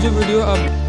जो वीडियो आप